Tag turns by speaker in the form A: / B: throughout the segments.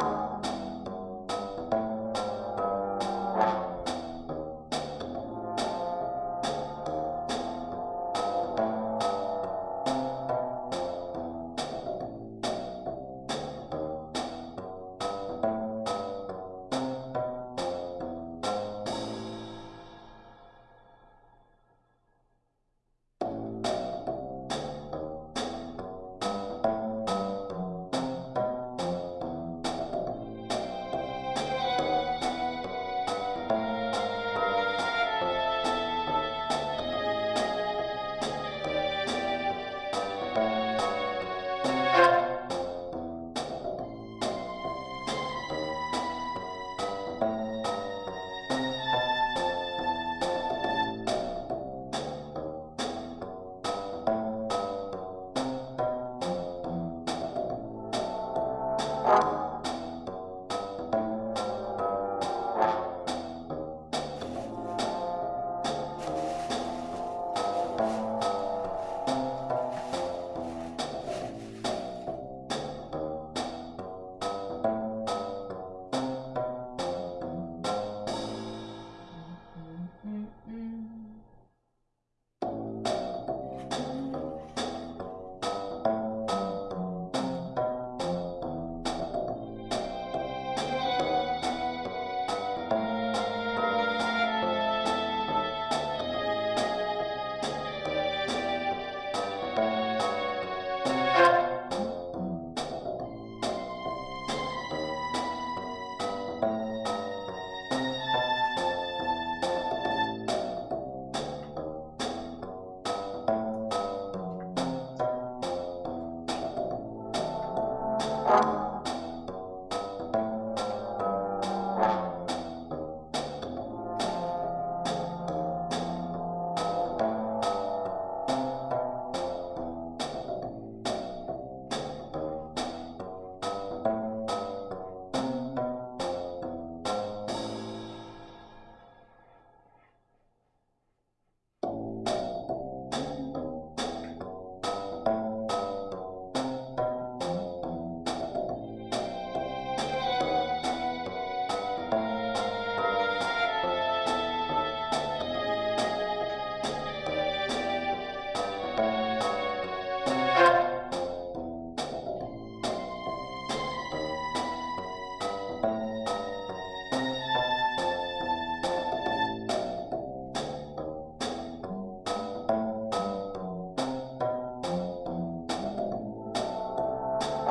A: Bye.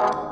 A: Thank you.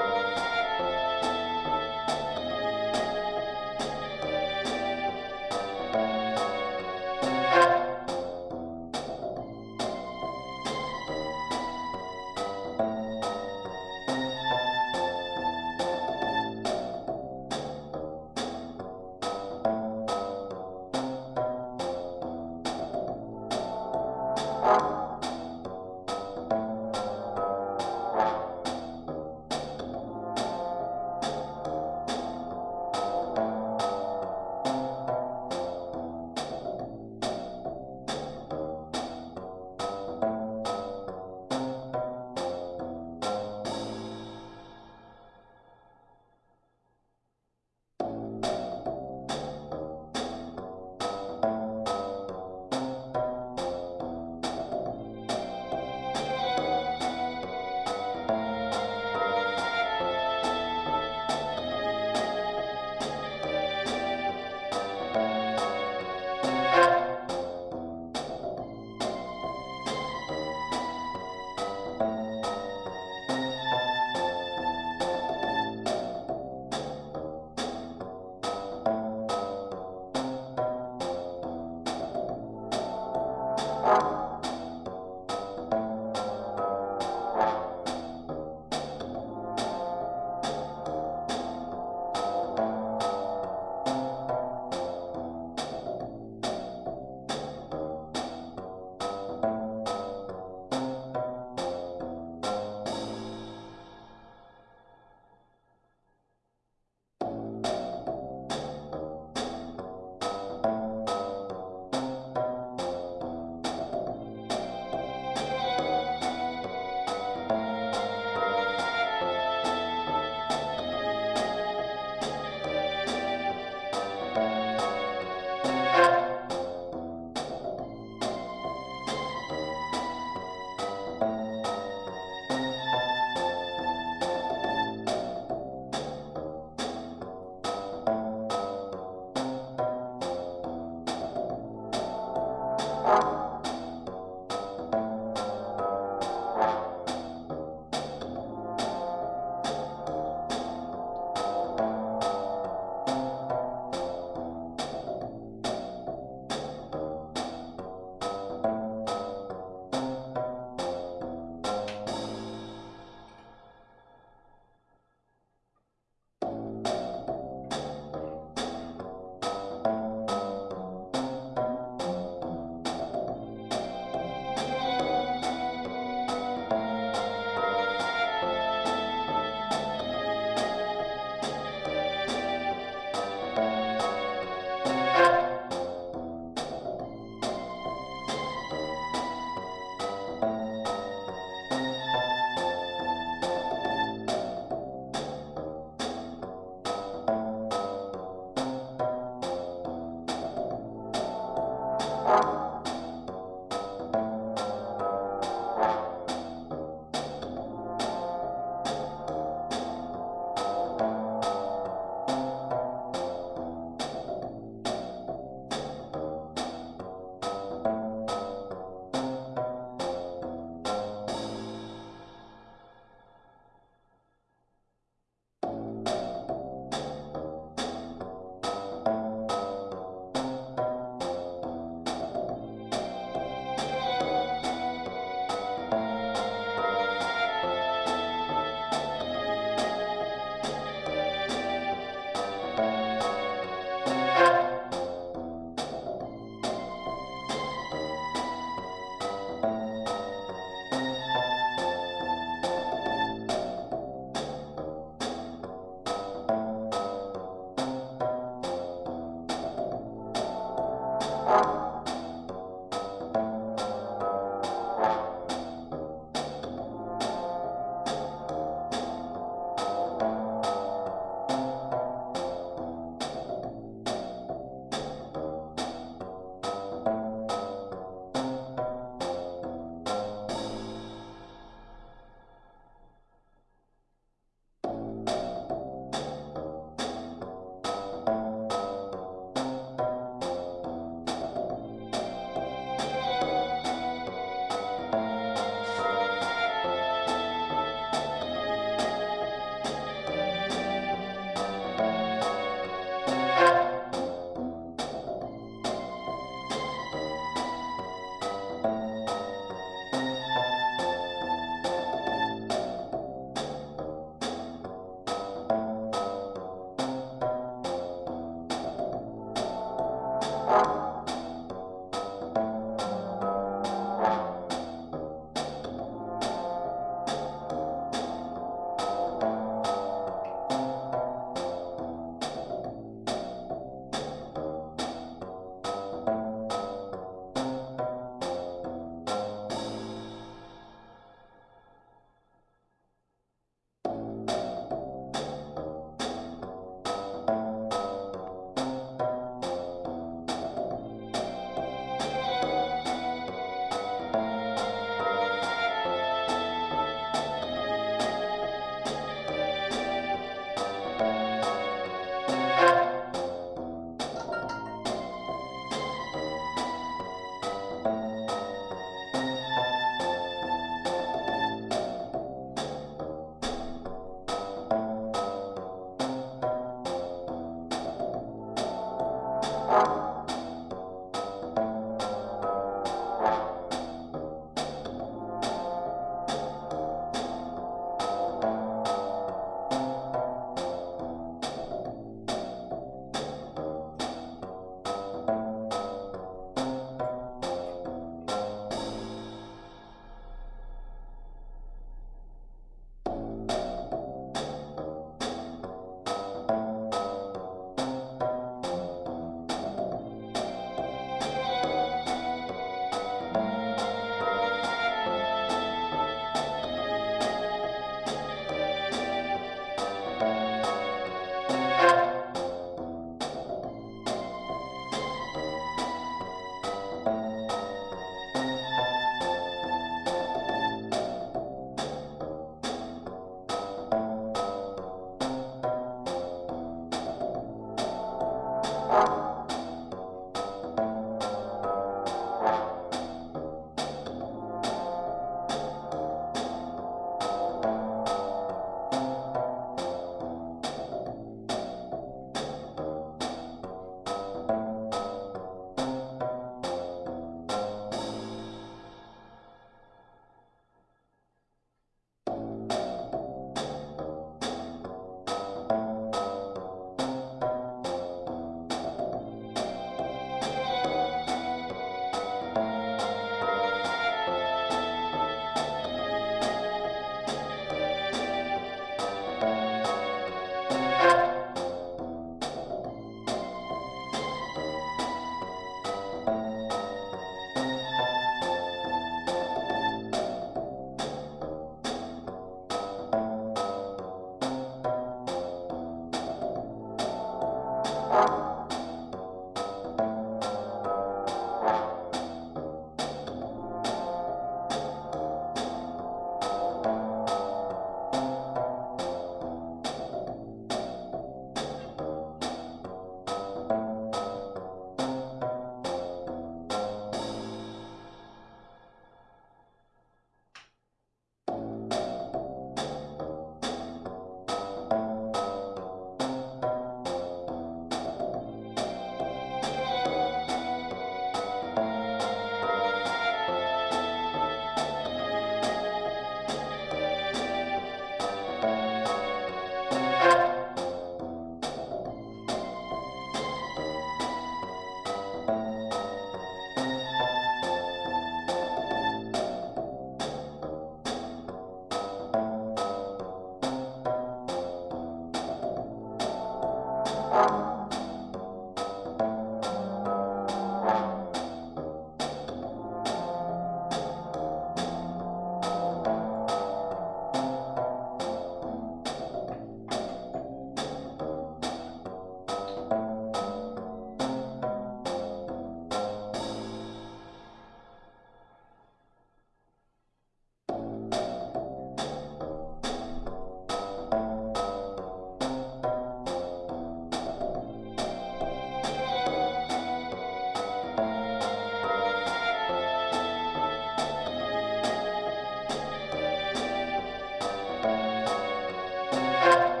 A: you